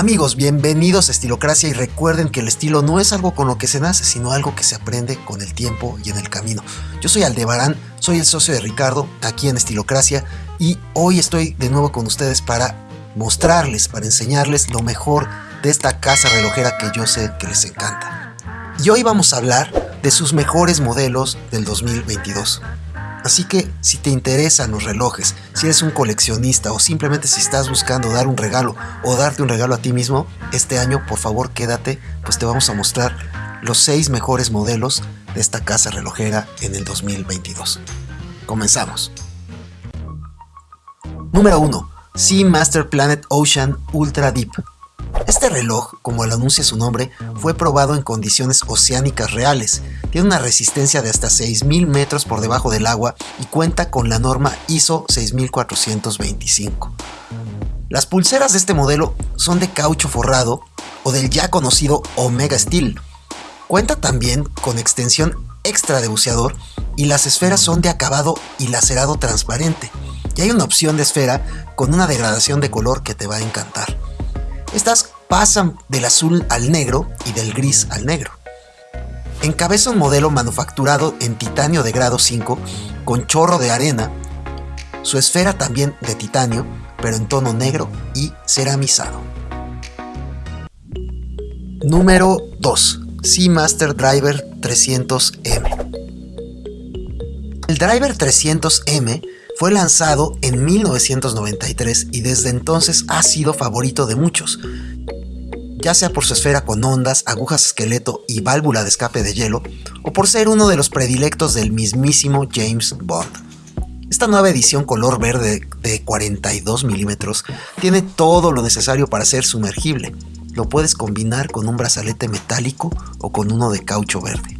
Amigos, bienvenidos a Estilocracia y recuerden que el estilo no es algo con lo que se nace, sino algo que se aprende con el tiempo y en el camino. Yo soy Aldebarán, soy el socio de Ricardo aquí en Estilocracia y hoy estoy de nuevo con ustedes para mostrarles, para enseñarles lo mejor de esta casa relojera que yo sé que les encanta. Y hoy vamos a hablar de sus mejores modelos del 2022. Así que si te interesan los relojes, si eres un coleccionista o simplemente si estás buscando dar un regalo o darte un regalo a ti mismo, este año por favor quédate, pues te vamos a mostrar los 6 mejores modelos de esta casa relojera en el 2022. Comenzamos. Número 1. Sea Master Planet Ocean Ultra Deep este reloj, como lo anuncia su nombre, fue probado en condiciones oceánicas reales. Tiene una resistencia de hasta 6.000 metros por debajo del agua y cuenta con la norma ISO 6425. Las pulseras de este modelo son de caucho forrado o del ya conocido Omega Steel. Cuenta también con extensión extra de buceador y las esferas son de acabado y lacerado transparente. Y hay una opción de esfera con una degradación de color que te va a encantar. Estas pasan del azul al negro y del gris al negro. Encabeza un modelo manufacturado en titanio de grado 5 con chorro de arena, su esfera también de titanio, pero en tono negro y ceramizado. Número 2. Seamaster Driver 300M. El Driver 300M fue lanzado en 1993 y desde entonces ha sido favorito de muchos, ya sea por su esfera con ondas, agujas esqueleto y válvula de escape de hielo, o por ser uno de los predilectos del mismísimo James Bond. Esta nueva edición color verde de 42 milímetros tiene todo lo necesario para ser sumergible. Lo puedes combinar con un brazalete metálico o con uno de caucho verde.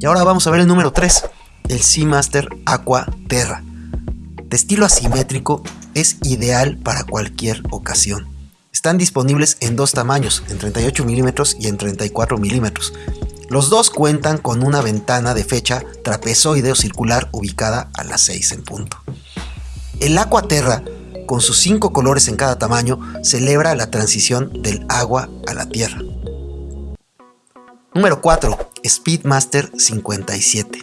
Y ahora vamos a ver el número 3 el Seamaster Aqua Terra. De estilo asimétrico, es ideal para cualquier ocasión. Están disponibles en dos tamaños, en 38 mm y en 34 mm. Los dos cuentan con una ventana de fecha trapezoide o circular ubicada a las 6 en punto. El Aqua Terra, con sus cinco colores en cada tamaño, celebra la transición del agua a la tierra. Número 4. Speedmaster 57.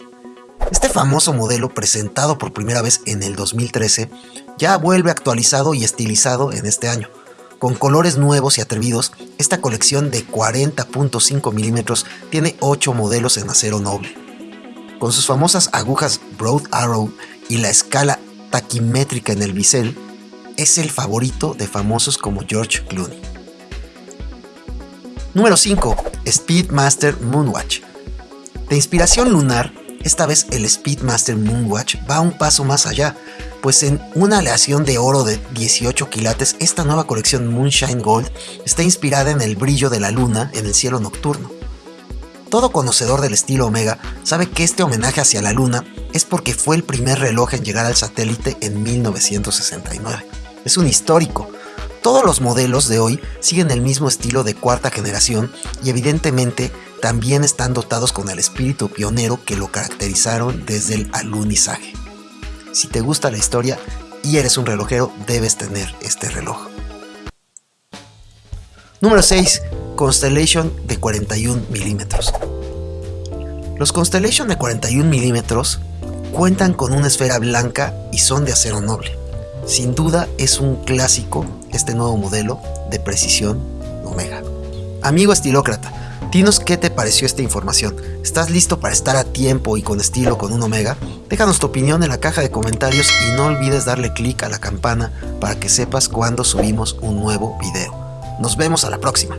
Este famoso modelo, presentado por primera vez en el 2013, ya vuelve actualizado y estilizado en este año. Con colores nuevos y atrevidos, esta colección de 40.5 milímetros tiene 8 modelos en acero noble. Con sus famosas agujas Broad Arrow y la escala taquimétrica en el bisel, es el favorito de famosos como George Clooney. Número 5. Speedmaster Moonwatch. De inspiración lunar, esta vez el Speedmaster Moonwatch va un paso más allá, pues en una aleación de oro de 18 quilates, esta nueva colección Moonshine Gold está inspirada en el brillo de la luna en el cielo nocturno. Todo conocedor del estilo Omega sabe que este homenaje hacia la luna es porque fue el primer reloj en llegar al satélite en 1969. Es un histórico. Todos los modelos de hoy siguen el mismo estilo de cuarta generación y evidentemente también están dotados con el espíritu pionero que lo caracterizaron desde el alunizaje. Si te gusta la historia y eres un relojero, debes tener este reloj. Número 6. Constellation de 41 milímetros. Los Constellation de 41 milímetros cuentan con una esfera blanca y son de acero noble. Sin duda es un clásico este nuevo modelo de precisión Omega. Amigo estilócrata, Dinos qué te pareció esta información. ¿Estás listo para estar a tiempo y con estilo con un Omega? Déjanos tu opinión en la caja de comentarios y no olvides darle clic a la campana para que sepas cuando subimos un nuevo video. Nos vemos a la próxima.